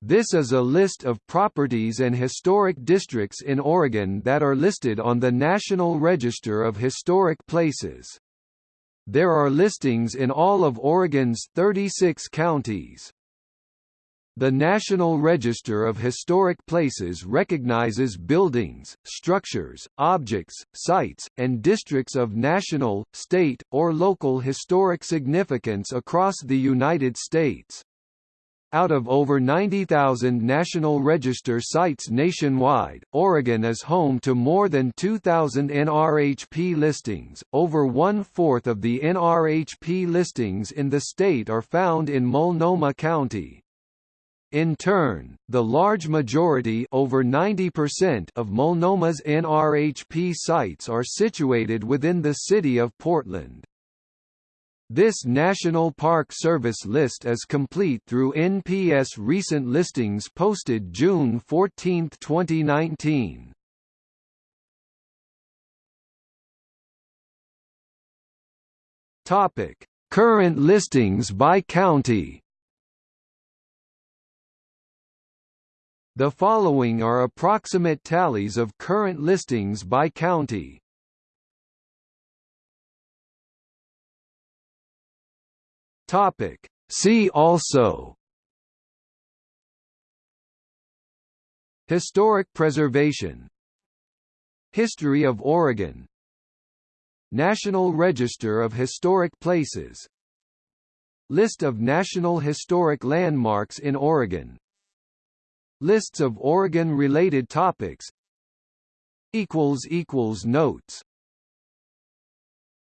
This is a list of properties and historic districts in Oregon that are listed on the National Register of Historic Places. There are listings in all of Oregon's 36 counties. The National Register of Historic Places recognizes buildings, structures, objects, sites, and districts of national, state, or local historic significance across the United States. Out of over 90,000 National Register sites nationwide, Oregon is home to more than 2,000 NRHP listings. Over one-fourth of the NRHP listings in the state are found in Multnomah County. In turn, the large majority over 90% of Multnomah's NRHP sites are situated within the city of Portland. This National Park Service list is complete through NPS recent listings posted June 14, 2019. Topic: Current listings by county. The following are approximate tallies of current listings by county. Topic. See also. Historic preservation. History of Oregon. National Register of Historic Places. List of National Historic Landmarks in Oregon. Lists of Oregon-related topics. Notes